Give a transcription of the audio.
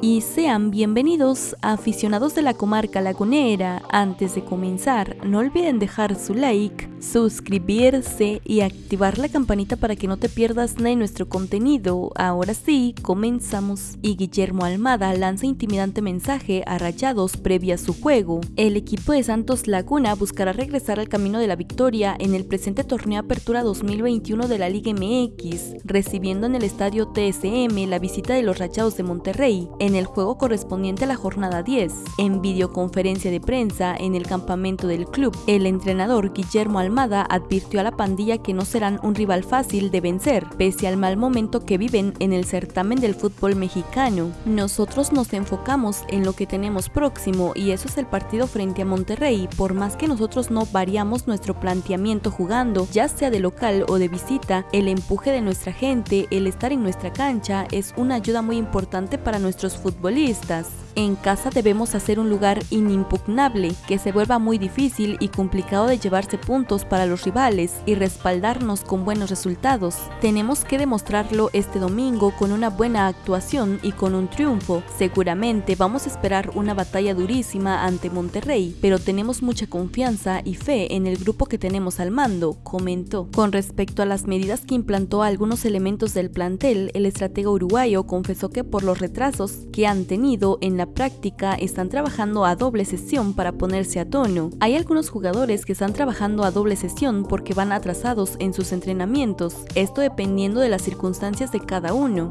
y sean bienvenidos aficionados de la comarca lagunera. Antes de comenzar, no olviden dejar su like, suscribirse y activar la campanita para que no te pierdas de nuestro contenido. Ahora sí, comenzamos. Y Guillermo Almada lanza intimidante mensaje a Rayados previa a su juego. El equipo de Santos Laguna buscará regresar al camino de la victoria en el presente torneo Apertura 2021 de la Liga MX, recibiendo en el estadio TSM la visita de los Rayados de Monterrey en el juego correspondiente a la jornada 10. En videoconferencia de prensa en el campamento del club, el entrenador Guillermo Almada advirtió a la pandilla que no serán un rival fácil de vencer, pese al mal momento que viven en el certamen del fútbol mexicano. Nosotros nos enfocamos en lo que tenemos próximo y eso es el partido frente a Monterrey, por más que nosotros no variamos nuestro planteamiento jugando, ya sea de local o de visita, el empuje de nuestra gente, el estar en nuestra cancha es una ayuda muy importante para nuestros futbolistas. En casa debemos hacer un lugar inimpugnable, que se vuelva muy difícil y complicado de llevarse puntos para los rivales y respaldarnos con buenos resultados. Tenemos que demostrarlo este domingo con una buena actuación y con un triunfo. Seguramente vamos a esperar una batalla durísima ante Monterrey, pero tenemos mucha confianza y fe en el grupo que tenemos al mando, comentó. Con respecto a las medidas que implantó algunos elementos del plantel, el estratega uruguayo confesó que por los retrasos que han tenido en práctica están trabajando a doble sesión para ponerse a tono. Hay algunos jugadores que están trabajando a doble sesión porque van atrasados en sus entrenamientos, esto dependiendo de las circunstancias de cada uno.